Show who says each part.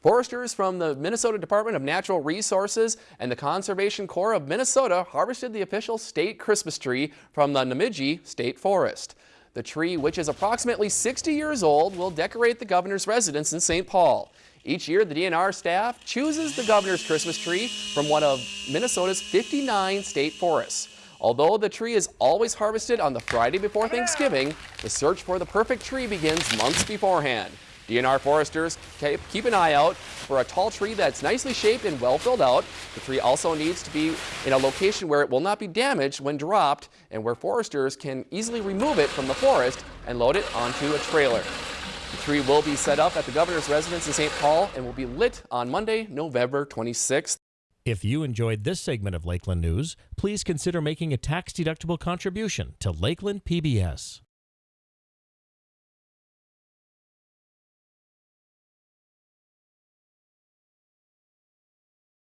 Speaker 1: Foresters from the Minnesota Department of Natural Resources and the Conservation Corps of Minnesota harvested the official state Christmas tree from the Nemadji State Forest. The tree, which is approximately 60 years old, will decorate the governor's residence in St. Paul. Each year, the DNR staff chooses the governor's Christmas tree from one of Minnesota's 59 state forests. Although the tree is always harvested on the Friday before Thanksgiving, the search for the perfect tree begins months beforehand. DNR foresters keep an eye out for a tall tree that's nicely shaped and well filled out. The tree also needs to be in a location where it will not be damaged when dropped and where foresters can easily remove it from the forest and load it onto a trailer. The tree will be set up at the governor's residence in St. Paul and will be lit on Monday, November 26th.
Speaker 2: If you enjoyed this segment of Lakeland News, please consider making a tax-deductible contribution to Lakeland PBS.